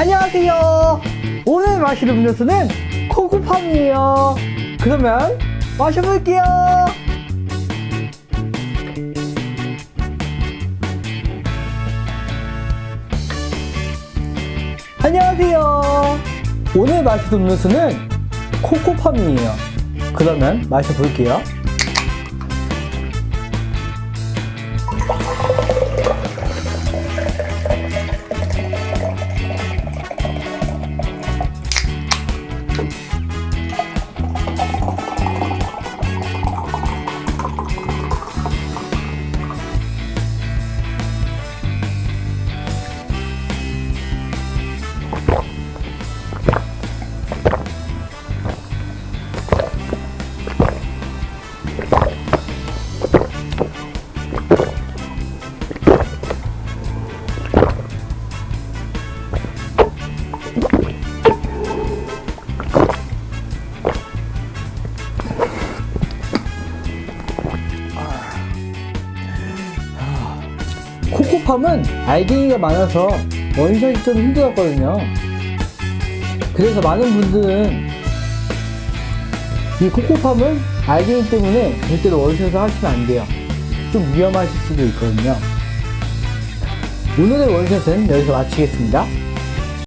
안녕하세요. 오늘 마실 음료수는 코코팜이에요. 그러면 마셔볼게요. 안녕하세요. 오늘 마실 음료수는 코코팜이에요. 그러면 마셔볼게요. 코코팜은 알갱이가 많아서 원샷이 좀 힘들었거든요. 그래서 많은 분들은 이 코코팜은 알갱이 때문에 절대로 원샷을 하시면 안 돼요. 좀 위험하실 수도 있거든요. 오늘의 원샷은 여기서 마치겠습니다.